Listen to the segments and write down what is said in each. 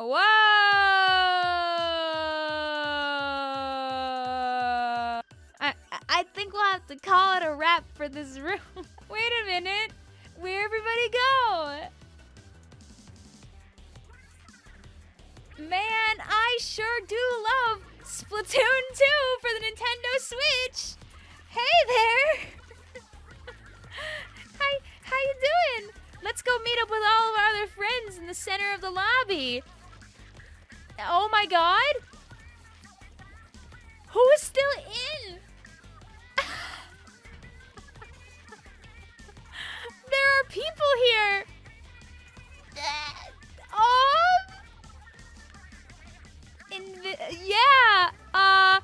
Whoa! I I think we'll have to call it a wrap for this room. Wait a minute. Where everybody go? Man, I sure do love Splatoon 2 for the Nintendo Switch. Hey there. Hi, how you doing? Let's go meet up with all of our other friends in the center of the lobby. Oh my god. Who is still in? there are people here. Um. In the, yeah. Uh.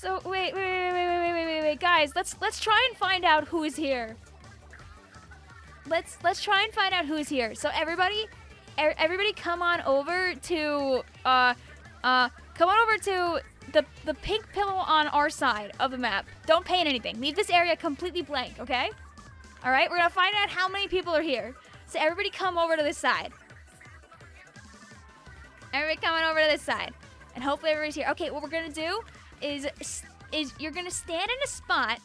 So wait, wait, wait, wait, wait, wait, wait, wait, guys. Let's let's try and find out who is here. Let's let's try and find out who's here. So everybody, er, everybody, come on over to uh, uh, come on over to the the pink pillow on our side of the map. Don't paint anything. Leave this area completely blank. Okay. All right. We're gonna find out how many people are here. So everybody, come over to this side. Everybody coming over to this side. And hopefully everybody's here. Okay, what we're gonna do is is you're gonna stand in a spot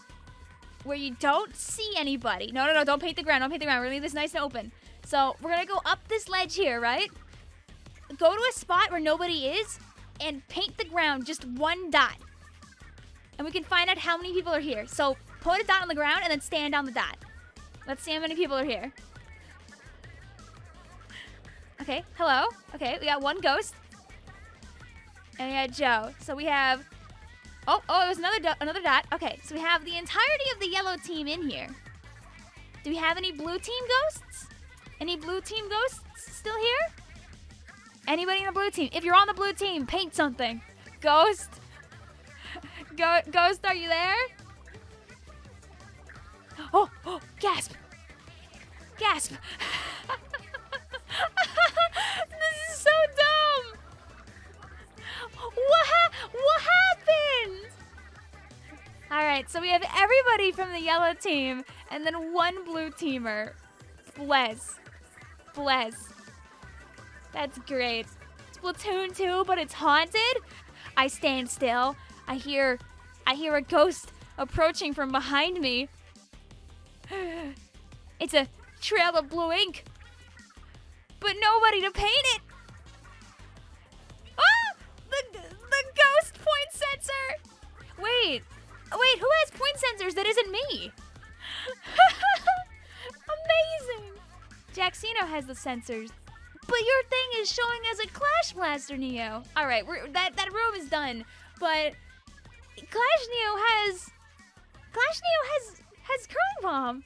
where you don't see anybody. No, no, no, don't paint the ground. Don't paint the ground. We're gonna leave this nice and open. So we're gonna go up this ledge here, right? Go to a spot where nobody is and paint the ground just one dot. And we can find out how many people are here. So put a dot on the ground and then stand on the dot. Let's see how many people are here. Okay, hello. Okay, we got one ghost. And we had Joe. So we have Oh, oh, it was another dot, another dot. Okay, so we have the entirety of the yellow team in here. Do we have any blue team ghosts? Any blue team ghosts still here? Anybody in the blue team? If you're on the blue team, paint something. Ghost? Go ghost, are you there? Oh, oh, gasp. Gasp. So we have everybody from the yellow team and then one blue teamer. Bless. Bless. That's great. Splatoon 2, but it's haunted? I stand still. I hear I hear a ghost approaching from behind me. It's a trail of blue ink. But nobody to paint it. Sensors that isn't me? Amazing! Jaxino has the sensors. But your thing is showing as a Clash Blaster, Neo. All right, that that room is done. But Clash Neo has Clash Neo has has Curling Bomb.